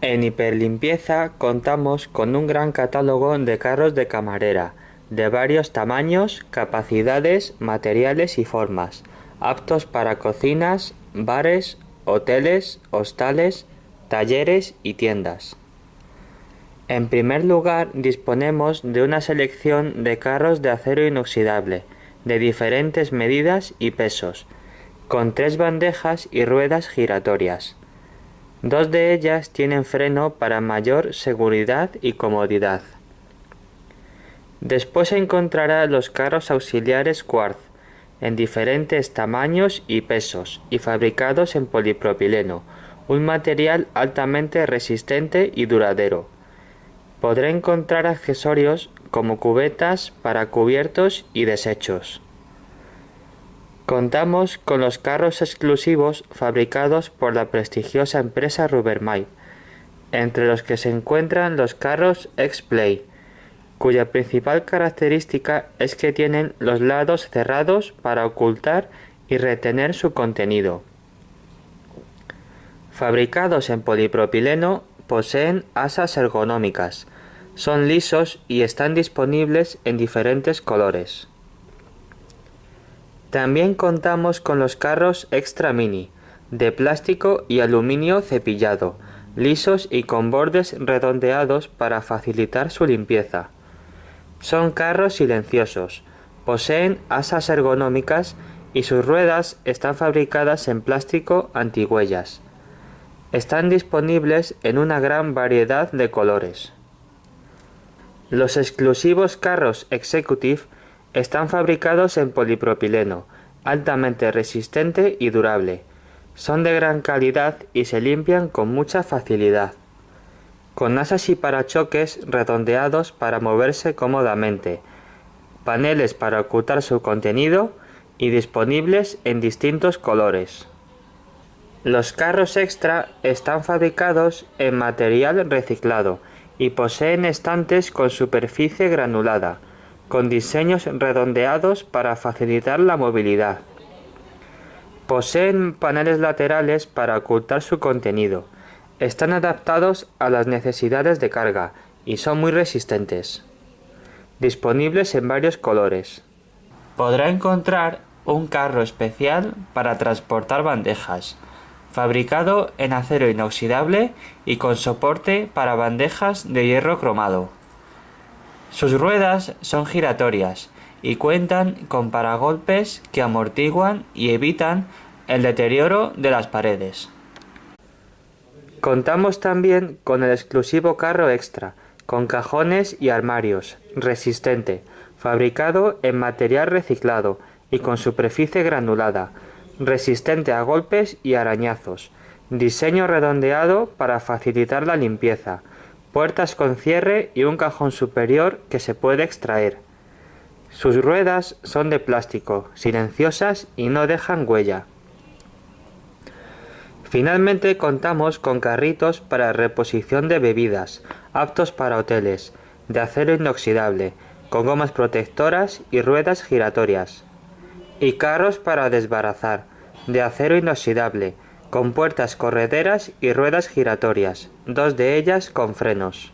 En Hiperlimpieza contamos con un gran catálogo de carros de camarera, de varios tamaños, capacidades, materiales y formas, aptos para cocinas, bares, hoteles, hostales, talleres y tiendas. En primer lugar disponemos de una selección de carros de acero inoxidable, de diferentes medidas y pesos, con tres bandejas y ruedas giratorias. Dos de ellas tienen freno para mayor seguridad y comodidad. Después encontrará los carros auxiliares Quartz, en diferentes tamaños y pesos, y fabricados en polipropileno, un material altamente resistente y duradero. Podrá encontrar accesorios como cubetas para cubiertos y desechos. Contamos con los carros exclusivos fabricados por la prestigiosa empresa Rubbermaid, entre los que se encuentran los carros X-Play, cuya principal característica es que tienen los lados cerrados para ocultar y retener su contenido. Fabricados en polipropileno, poseen asas ergonómicas, son lisos y están disponibles en diferentes colores. También contamos con los carros Extra Mini, de plástico y aluminio cepillado, lisos y con bordes redondeados para facilitar su limpieza. Son carros silenciosos, poseen asas ergonómicas y sus ruedas están fabricadas en plástico antihuellas. Están disponibles en una gran variedad de colores. Los exclusivos carros Executive están fabricados en polipropileno, altamente resistente y durable. Son de gran calidad y se limpian con mucha facilidad. Con asas y parachoques redondeados para moverse cómodamente, paneles para ocultar su contenido y disponibles en distintos colores. Los carros extra están fabricados en material reciclado y poseen estantes con superficie granulada, con diseños redondeados para facilitar la movilidad. Poseen paneles laterales para ocultar su contenido. Están adaptados a las necesidades de carga y son muy resistentes. Disponibles en varios colores. Podrá encontrar un carro especial para transportar bandejas, fabricado en acero inoxidable y con soporte para bandejas de hierro cromado. Sus ruedas son giratorias y cuentan con paragolpes que amortiguan y evitan el deterioro de las paredes. Contamos también con el exclusivo carro extra, con cajones y armarios, resistente, fabricado en material reciclado y con superficie granulada, resistente a golpes y arañazos, diseño redondeado para facilitar la limpieza, puertas con cierre y un cajón superior que se puede extraer. Sus ruedas son de plástico, silenciosas y no dejan huella. Finalmente contamos con carritos para reposición de bebidas, aptos para hoteles, de acero inoxidable, con gomas protectoras y ruedas giratorias. Y carros para desbarazar, de acero inoxidable, con puertas correderas y ruedas giratorias, dos de ellas con frenos.